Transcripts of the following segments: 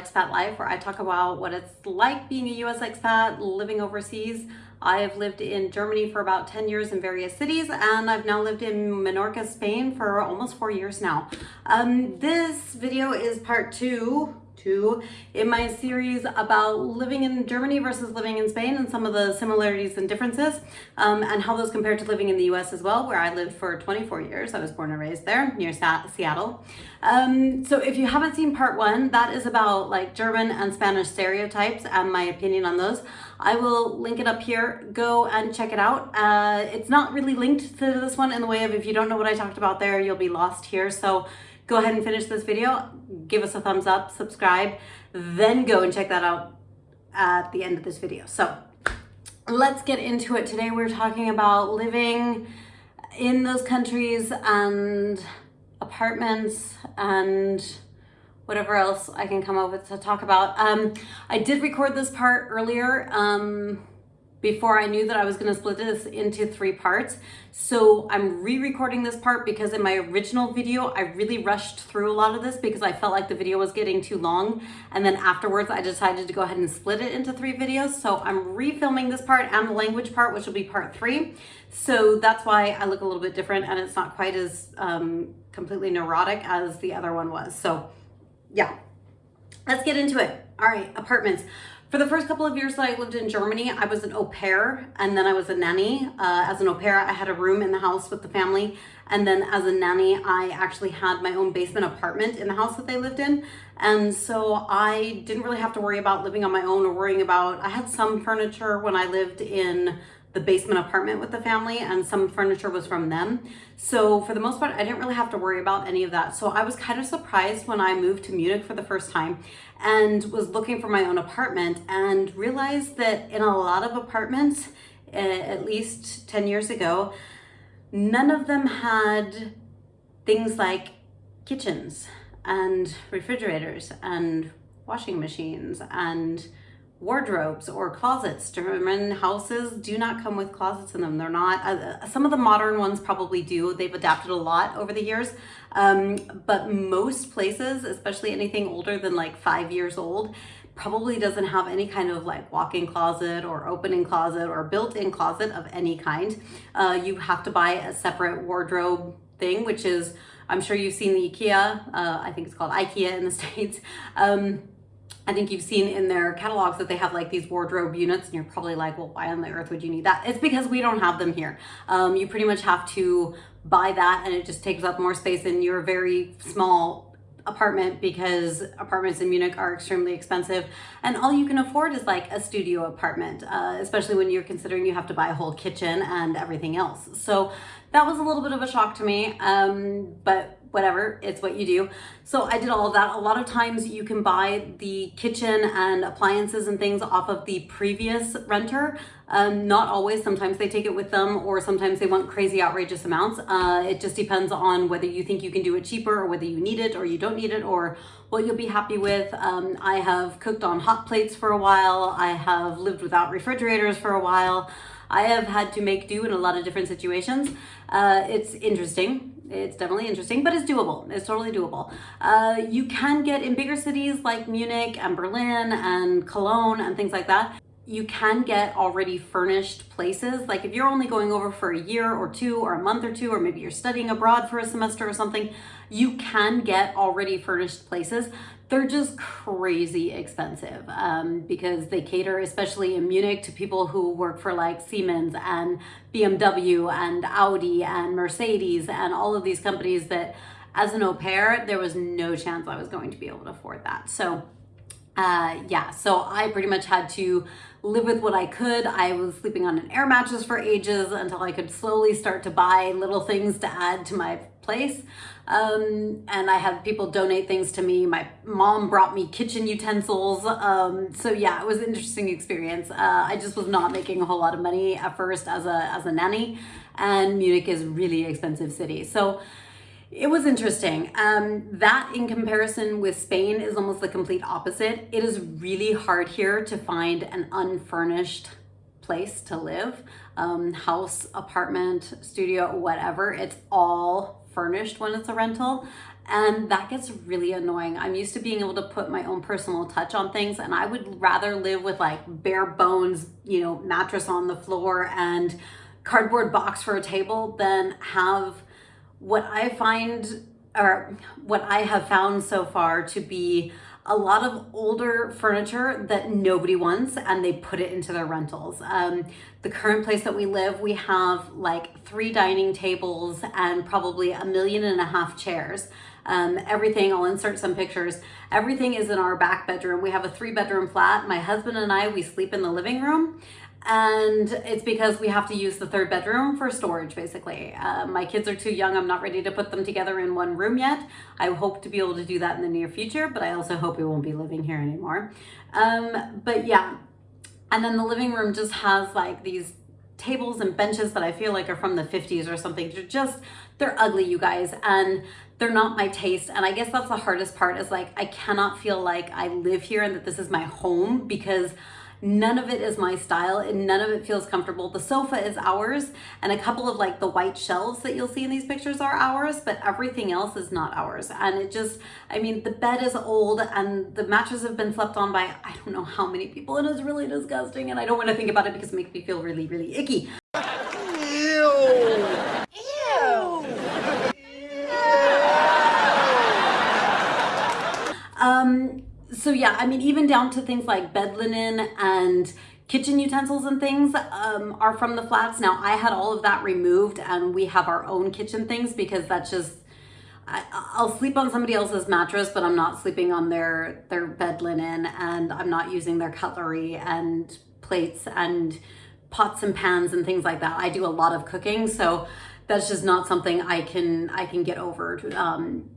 Expat Life, where I talk about what it's like being a US expat living overseas. I have lived in Germany for about 10 years in various cities, and I've now lived in Menorca, Spain for almost four years now. Um, this video is part two two in my series about living in Germany versus living in Spain and some of the similarities and differences um, and how those compare to living in the US as well, where I lived for 24 years. I was born and raised there near Seattle. Um, so if you haven't seen part one, that is about like German and Spanish stereotypes and my opinion on those. I will link it up here. Go and check it out. Uh, it's not really linked to this one in the way of if you don't know what I talked about there, you'll be lost here. So go ahead and finish this video, give us a thumbs up, subscribe, then go and check that out at the end of this video. So let's get into it. Today we're talking about living in those countries and apartments and whatever else I can come up with to talk about. Um, I did record this part earlier. Um, before I knew that I was to split this into three parts. So I'm re-recording this part because in my original video, I really rushed through a lot of this because I felt like the video was getting too long. And then afterwards, I decided to go ahead and split it into three videos. So I'm refilming this part and the language part, which will be part three. So that's why I look a little bit different and it's not quite as um, completely neurotic as the other one was. So yeah, let's get into it. All right, apartments. For the first couple of years that I lived in Germany, I was an au pair and then I was a nanny. Uh, as an au pair, I had a room in the house with the family. And then as a nanny, I actually had my own basement apartment in the house that they lived in. And so I didn't really have to worry about living on my own or worrying about, I had some furniture when I lived in the basement apartment with the family and some furniture was from them. So for the most part, I didn't really have to worry about any of that. So I was kind of surprised when I moved to Munich for the first time and was looking for my own apartment and realized that in a lot of apartments, at least 10 years ago, none of them had things like kitchens and refrigerators and washing machines and wardrobes or closets. German houses do not come with closets in them. They're not, uh, some of the modern ones probably do. They've adapted a lot over the years. Um, but most places, especially anything older than like five years old, probably doesn't have any kind of like walk-in closet or opening closet or built-in closet of any kind. Uh, you have to buy a separate wardrobe thing, which is, I'm sure you've seen the IKEA, uh, I think it's called IKEA in the States. Um, I think you've seen in their catalogs that they have like these wardrobe units and you're probably like, well, why on the earth would you need that? It's because we don't have them here. Um, you pretty much have to buy that and it just takes up more space in your very small apartment because apartments in Munich are extremely expensive and all you can afford is like a studio apartment, uh, especially when you're considering you have to buy a whole kitchen and everything else. So that was a little bit of a shock to me, um, but whatever, it's what you do. So I did all of that. A lot of times you can buy the kitchen and appliances and things off of the previous renter. Um, not always, sometimes they take it with them or sometimes they want crazy outrageous amounts. Uh, it just depends on whether you think you can do it cheaper or whether you need it or you don't need it or what you'll be happy with. Um, I have cooked on hot plates for a while. I have lived without refrigerators for a while. I have had to make do in a lot of different situations. Uh, it's interesting. It's definitely interesting, but it's doable. It's totally doable. Uh, you can get in bigger cities like Munich and Berlin and Cologne and things like that. You can get already furnished places. Like if you're only going over for a year or two or a month or two, or maybe you're studying abroad for a semester or something, you can get already furnished places they're just crazy expensive um, because they cater, especially in Munich, to people who work for like Siemens and BMW and Audi and Mercedes and all of these companies that as an au pair, there was no chance I was going to be able to afford that. So uh, yeah, so I pretty much had to live with what I could. I was sleeping on an air mattress for ages until I could slowly start to buy little things to add to my place. Um, and I had people donate things to me. My mom brought me kitchen utensils. Um, so yeah, it was an interesting experience. Uh, I just was not making a whole lot of money at first as a, as a nanny and Munich is really expensive city. So it was interesting. Um, that in comparison with Spain is almost the complete opposite. It is really hard here to find an unfurnished place to live. Um, house, apartment, studio, whatever. It's all furnished when it's a rental. And that gets really annoying. I'm used to being able to put my own personal touch on things and I would rather live with like bare bones, you know, mattress on the floor and cardboard box for a table than have what I find or what I have found so far to be a lot of older furniture that nobody wants and they put it into their rentals. Um, the current place that we live, we have like three dining tables and probably a million and a half chairs. Um, everything, I'll insert some pictures. Everything is in our back bedroom. We have a three bedroom flat. My husband and I, we sleep in the living room and it's because we have to use the third bedroom for storage basically. Uh, my kids are too young, I'm not ready to put them together in one room yet. I hope to be able to do that in the near future, but I also hope we won't be living here anymore. Um, but yeah, and then the living room just has like these tables and benches that I feel like are from the 50s or something. They're just, they're ugly, you guys, and they're not my taste. And I guess that's the hardest part is like, I cannot feel like I live here and that this is my home because None of it is my style and none of it feels comfortable. The sofa is ours and a couple of like the white shelves that you'll see in these pictures are ours, but everything else is not ours. And it just, I mean, the bed is old and the mattress have been slept on by I don't know how many people and it's really disgusting and I don't want to think about it because it makes me feel really, really icky. So yeah, I mean, even down to things like bed linen and kitchen utensils and things um, are from the flats. Now I had all of that removed and we have our own kitchen things because that's just, I, will sleep on somebody else's mattress, but I'm not sleeping on their, their bed linen and I'm not using their cutlery and plates and pots and pans and things like that. I do a lot of cooking. So that's just not something I can, I can get over. Um,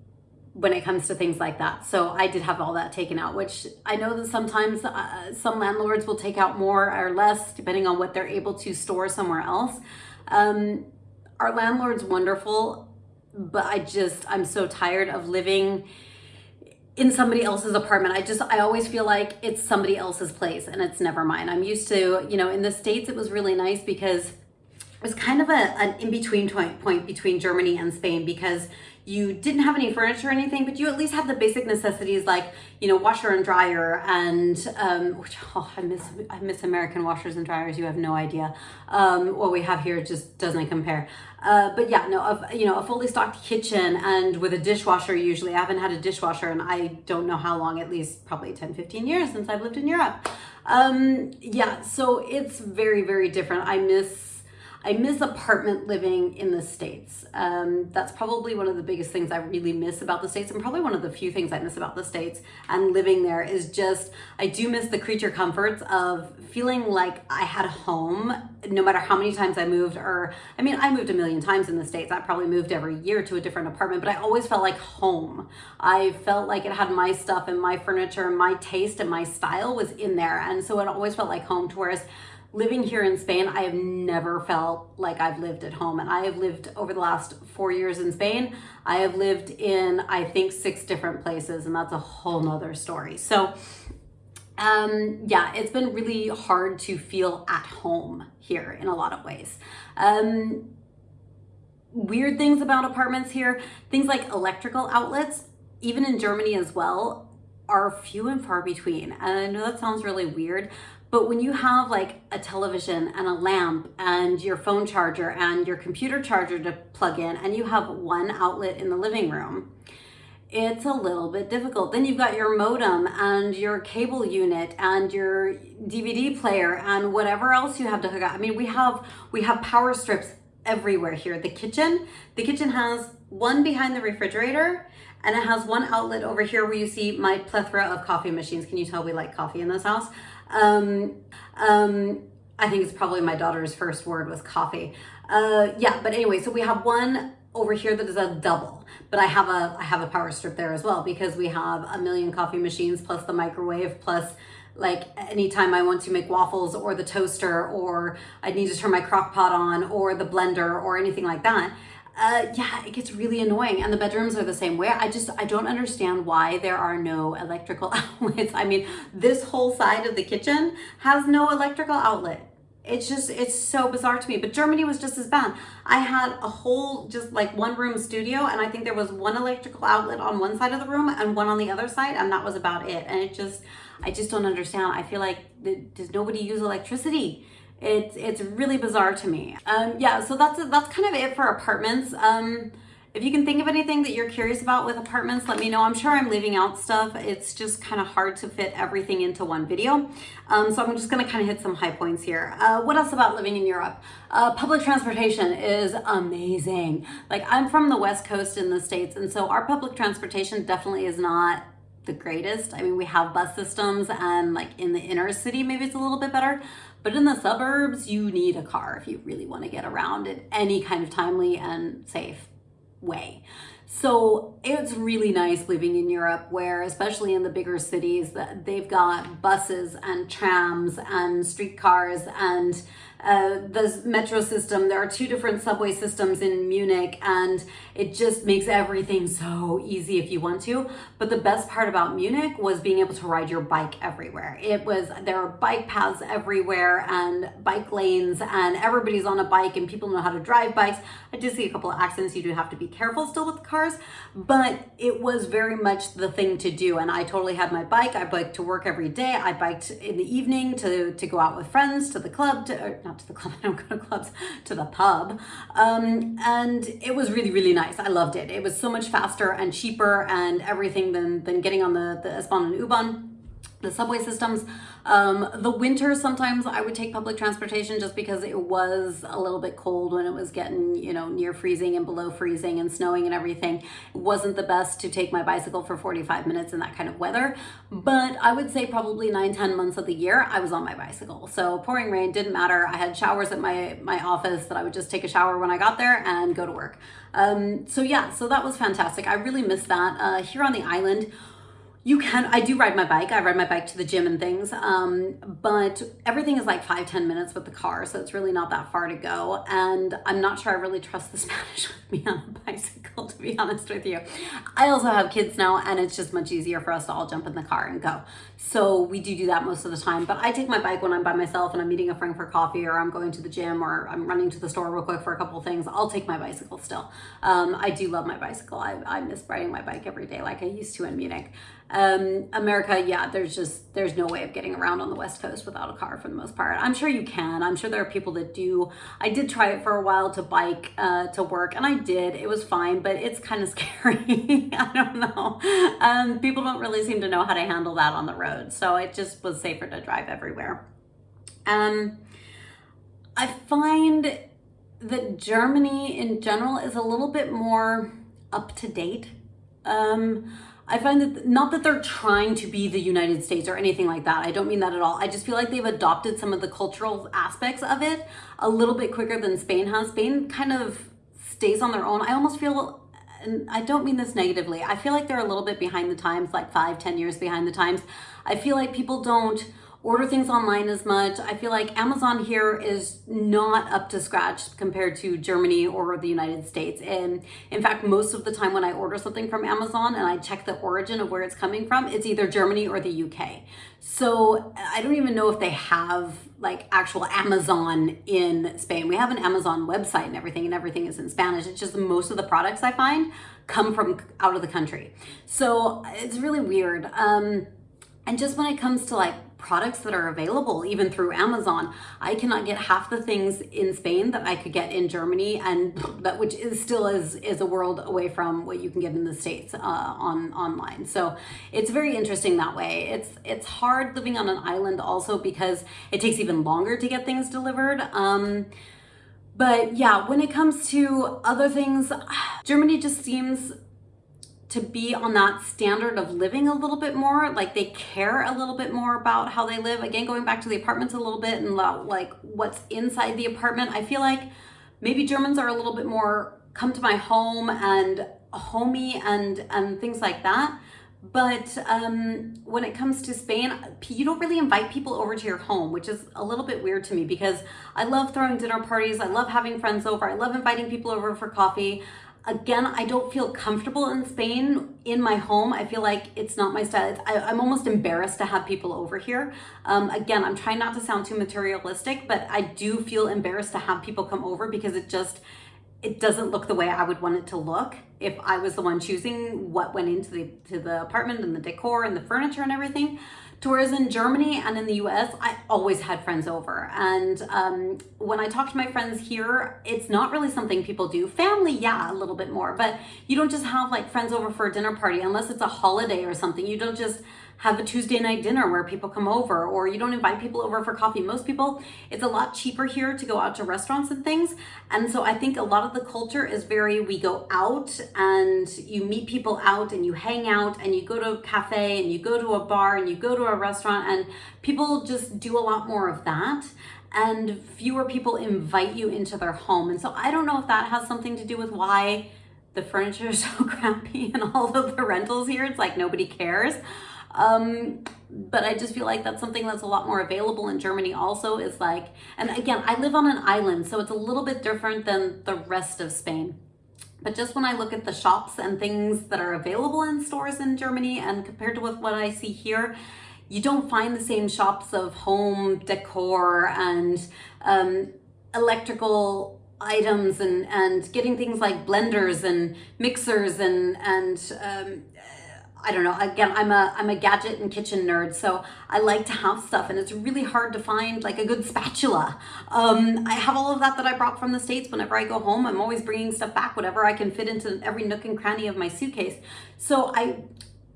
when it comes to things like that. So I did have all that taken out, which I know that sometimes uh, some landlords will take out more or less depending on what they're able to store somewhere else. Um, our landlord's wonderful, but I just, I'm so tired of living in somebody else's apartment. I just, I always feel like it's somebody else's place and it's never mine. I'm used to, you know, in the States, it was really nice because was kind of a, an in-between point, point between Germany and Spain because you didn't have any furniture or anything, but you at least have the basic necessities like, you know, washer and dryer and, um, which, oh, I miss, I miss American washers and dryers. You have no idea. Um, what we have here just doesn't compare. Uh, but yeah, no, of, you know, a fully stocked kitchen and with a dishwasher usually. I haven't had a dishwasher and I don't know how long, at least probably 10, 15 years since I've lived in Europe. Um, yeah, so it's very, very different. I miss I miss apartment living in the States. Um, that's probably one of the biggest things I really miss about the States and probably one of the few things I miss about the States and living there is just, I do miss the creature comforts of feeling like I had a home no matter how many times I moved or, I mean, I moved a million times in the States. I probably moved every year to a different apartment, but I always felt like home. I felt like it had my stuff and my furniture and my taste and my style was in there. And so it always felt like home to whereas living here in Spain, I have never felt like I've lived at home. And I have lived over the last four years in Spain. I have lived in, I think, six different places, and that's a whole nother story. So um, yeah, it's been really hard to feel at home here in a lot of ways. Um, weird things about apartments here, things like electrical outlets, even in Germany as well, are few and far between. And I know that sounds really weird, but when you have like a television and a lamp and your phone charger and your computer charger to plug in and you have one outlet in the living room, it's a little bit difficult. Then you've got your modem and your cable unit and your DVD player and whatever else you have to hook up. I mean, we have we have power strips everywhere here. The kitchen, the kitchen has one behind the refrigerator and it has one outlet over here where you see my plethora of coffee machines. Can you tell we like coffee in this house? Um, um, I think it's probably my daughter's first word was coffee. Uh, yeah, but anyway, so we have one over here that is a double, but I have a I have a power strip there as well because we have a million coffee machines plus the microwave plus like anytime I want to make waffles or the toaster or I need to turn my crock pot on or the blender or anything like that uh, yeah, it gets really annoying. And the bedrooms are the same way. I just, I don't understand why there are no electrical outlets. I mean, this whole side of the kitchen has no electrical outlet. it's just it's so bizarre to me but germany was just as bad i had a whole just like one room studio and i think there was one electrical outlet on one side of the room and one on the other side and that was about it and it just i just don't understand i feel like does nobody use electricity it's it's really bizarre to me um yeah so that's that's kind of it for apartments um if you can think of anything that you're curious about with apartments, let me know. I'm sure I'm leaving out stuff. It's just kind of hard to fit everything into one video. Um, so I'm just gonna kind of hit some high points here. Uh, what else about living in Europe? Uh, public transportation is amazing. Like I'm from the West Coast in the States, and so our public transportation definitely is not the greatest. I mean, we have bus systems and like in the inner city, maybe it's a little bit better, but in the suburbs, you need a car if you really wanna get around in any kind of timely and safe way. So it's really nice living in Europe where, especially in the bigger cities, that they've got buses and trams and streetcars and uh, the metro system. There are two different subway systems in Munich and it just makes everything so easy if you want to. But the best part about Munich was being able to ride your bike everywhere. It was, there are bike paths everywhere and bike lanes and everybody's on a bike and people know how to drive bikes. I did see a couple of accidents. You do have to be careful still with cars, but it was very much the thing to do. And I totally had my bike. I biked to work every day. I biked in the evening to, to go out with friends, to the club, to, not to the club, I don't go to clubs, to the pub. Um, and it was really, really nice. I loved it. It was so much faster and cheaper and everything than, than getting on the, the S-Bahn and U-Bahn the subway systems. Um, the winter, sometimes I would take public transportation just because it was a little bit cold when it was getting, you know, near freezing and below freezing and snowing and everything. It wasn't the best to take my bicycle for 45 minutes in that kind of weather, but I would say probably nine, 10 months of the year, I was on my bicycle. So pouring rain didn't matter. I had showers at my, my office that I would just take a shower when I got there and go to work. Um, so yeah, so that was fantastic. I really missed that. Uh, here on the island, you can, I do ride my bike. I ride my bike to the gym and things, um, but everything is like five ten minutes with the car. So it's really not that far to go. And I'm not sure I really trust the Spanish with me on a bicycle, to be honest with you. I also have kids now and it's just much easier for us to all jump in the car and go. So we do do that most of the time, but I take my bike when I'm by myself and I'm meeting a friend for coffee or I'm going to the gym or I'm running to the store real quick for a couple things. I'll take my bicycle still. Um, I do love my bicycle. I, I miss riding my bike every day like I used to in Munich. Um, America, yeah, there's just, there's no way of getting around on the West Coast without a car for the most part. I'm sure you can. I'm sure there are people that do. I did try it for a while to bike uh, to work and I did. It was fine, but it's kind of scary. I don't know. Um, people don't really seem to know how to handle that on the road. So it just was safer to drive everywhere. Um, I find that Germany in general is a little bit more up to date. Um, I find that not that they're trying to be the United States or anything like that. I don't mean that at all. I just feel like they've adopted some of the cultural aspects of it a little bit quicker than Spain has. Spain kind of stays on their own. I almost feel and I don't mean this negatively. I feel like they're a little bit behind the times, like five, ten years behind the times. I feel like people don't order things online as much. I feel like Amazon here is not up to scratch compared to Germany or the United States. And in fact, most of the time when I order something from Amazon and I check the origin of where it's coming from, it's either Germany or the UK. So I don't even know if they have like actual Amazon in Spain. We have an Amazon website and everything and everything is in Spanish. It's just most of the products I find come from out of the country. So it's really weird. Um, and just when it comes to like products that are available even through Amazon. I cannot get half the things in Spain that I could get in Germany and that which is still is, is a world away from what you can get in the States uh, on online. So it's very interesting that way. It's, it's hard living on an island also because it takes even longer to get things delivered. Um, but yeah, when it comes to other things, Germany just seems to be on that standard of living a little bit more like they care a little bit more about how they live again going back to the apartments a little bit and like what's inside the apartment i feel like maybe germans are a little bit more come to my home and homey and and things like that but um, when it comes to Spain, you don't really invite people over to your home, which is a little bit weird to me because I love throwing dinner parties. I love having friends over. I love inviting people over for coffee Again, I don't feel comfortable in Spain in my home. I feel like it's not my style. I, am almost embarrassed to have people over here. Um, again, I'm trying not to sound too materialistic, but I do feel embarrassed to have people come over because it just, it doesn't look the way I would want it to look if I was the one choosing what went into the, to the apartment and the decor and the furniture and everything. Whereas in Germany and in the US, I always had friends over. And um, when I talk to my friends here, it's not really something people do. Family, yeah, a little bit more, but you don't just have like friends over for a dinner party unless it's a holiday or something. You don't just have a Tuesday night dinner where people come over or you don't invite people over for coffee. Most people, it's a lot cheaper here to go out to restaurants and things. And so I think a lot of the culture is very, we go out and you meet people out and you hang out and you go to a cafe and you go to a bar and you go to a restaurant and people just do a lot more of that and fewer people invite you into their home. And so I don't know if that has something to do with why the furniture is so crappy and all of the rentals here. It's like nobody cares. Um, but I just feel like that's something that's a lot more available in Germany also is like, and again, I live on an island, so it's a little bit different than the rest of Spain. But just when I look at the shops and things that are available in stores in Germany and compared to with what I see here, you don't find the same shops of home decor and um, electrical items and, and getting things like blenders and mixers and, and um, I don't know, again, I'm a, I'm a gadget and kitchen nerd, so I like to have stuff and it's really hard to find like a good spatula. Um, I have all of that that I brought from the States whenever I go home. I'm always bringing stuff back, whatever I can fit into every nook and cranny of my suitcase. So I,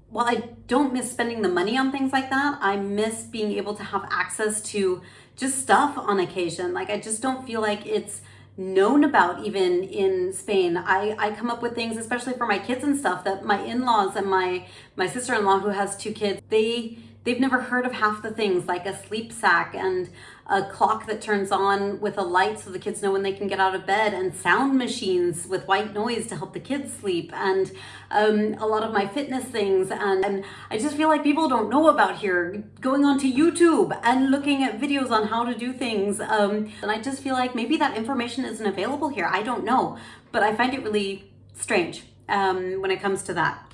while I don't miss spending the money on things like that, I miss being able to have access to just stuff on occasion. Like I just don't feel like it's, known about even in Spain. I, I come up with things, especially for my kids and stuff, that my in-laws and my, my sister-in-law who has two kids, they They've never heard of half the things like a sleep sack and a clock that turns on with a light so the kids know when they can get out of bed and sound machines with white noise to help the kids sleep and um, a lot of my fitness things and, and I just feel like people don't know about here going onto YouTube and looking at videos on how to do things um, and I just feel like maybe that information isn't available here I don't know but I find it really strange um, when it comes to that.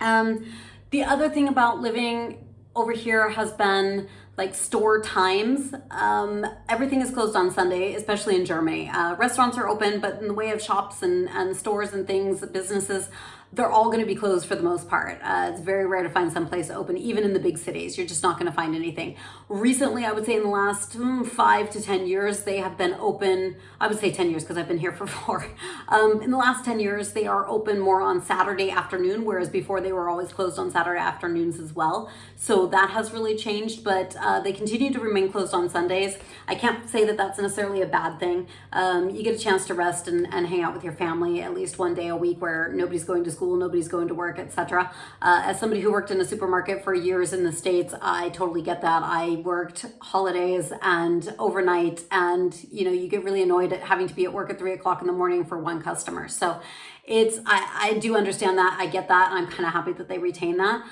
Um, the other thing about living over here has been like store times. Um, everything is closed on Sunday, especially in Germany. Uh, restaurants are open, but in the way of shops and, and stores and things, businesses they're all going to be closed for the most part. Uh, it's very rare to find some place open, even in the big cities. You're just not going to find anything. Recently, I would say in the last mm, five to 10 years, they have been open. I would say 10 years because I've been here for four. Um, in the last 10 years, they are open more on Saturday afternoon, whereas before they were always closed on Saturday afternoons as well. So that has really changed, but uh, they continue to remain closed on Sundays. I can't say that that's necessarily a bad thing. Um, you get a chance to rest and, and hang out with your family at least one day a week where nobody's going to school school, nobody's going to work, etc. Uh, as somebody who worked in a supermarket for years in the States, I totally get that. I worked holidays and overnight and, you know, you get really annoyed at having to be at work at three o'clock in the morning for one customer. So it's, I, I do understand that. I get that. And I'm kind of happy that they retain that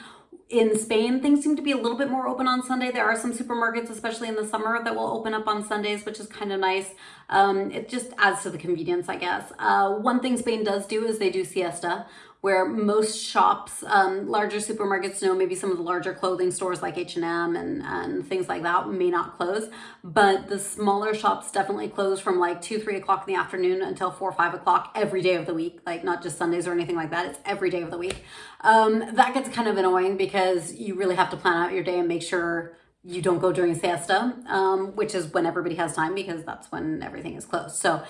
in Spain, things seem to be a little bit more open on Sunday. There are some supermarkets, especially in the summer, that will open up on Sundays, which is kind of nice. Um, it just adds to the convenience, I guess. Uh, one thing Spain does do is they do siesta, where most shops, um, larger supermarkets, know maybe some of the larger clothing stores like H&M and, and things like that may not close, but the smaller shops definitely close from like 2, 3 o'clock in the afternoon until 4 5 o'clock every day of the week, like not just Sundays or anything like that, it's every day of the week. Um, that gets kind of annoying because you really have to plan out your day and make sure you don't go during siesta, um, which is when everybody has time because that's when everything is closed. So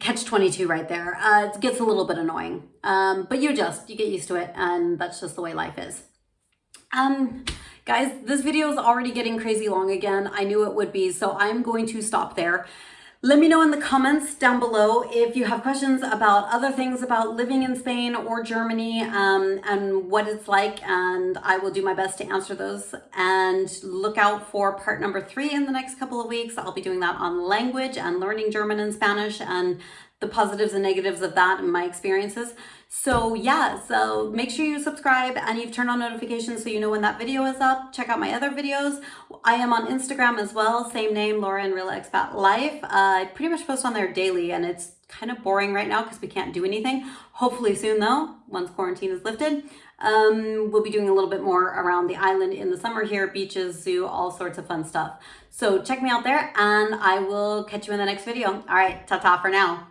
catch 22 right there. Uh, it gets a little bit annoying, um, but you adjust, you get used to it, and that's just the way life is. Um, guys, this video is already getting crazy long again. I knew it would be, so I'm going to stop there. Let me know in the comments down below if you have questions about other things about living in Spain or Germany um, and what it's like and I will do my best to answer those and look out for part number three in the next couple of weeks. I'll be doing that on language and learning German and Spanish and the positives and negatives of that and my experiences. So yeah, so make sure you subscribe and you've turned on notifications so you know when that video is up. Check out my other videos. I am on Instagram as well, same name, Laura and Real Expat Life. Uh, I pretty much post on there daily and it's kind of boring right now because we can't do anything. Hopefully soon though, once quarantine is lifted, um, we'll be doing a little bit more around the island in the summer here, beaches, zoo, all sorts of fun stuff. So check me out there and I will catch you in the next video. All right, ta-ta for now.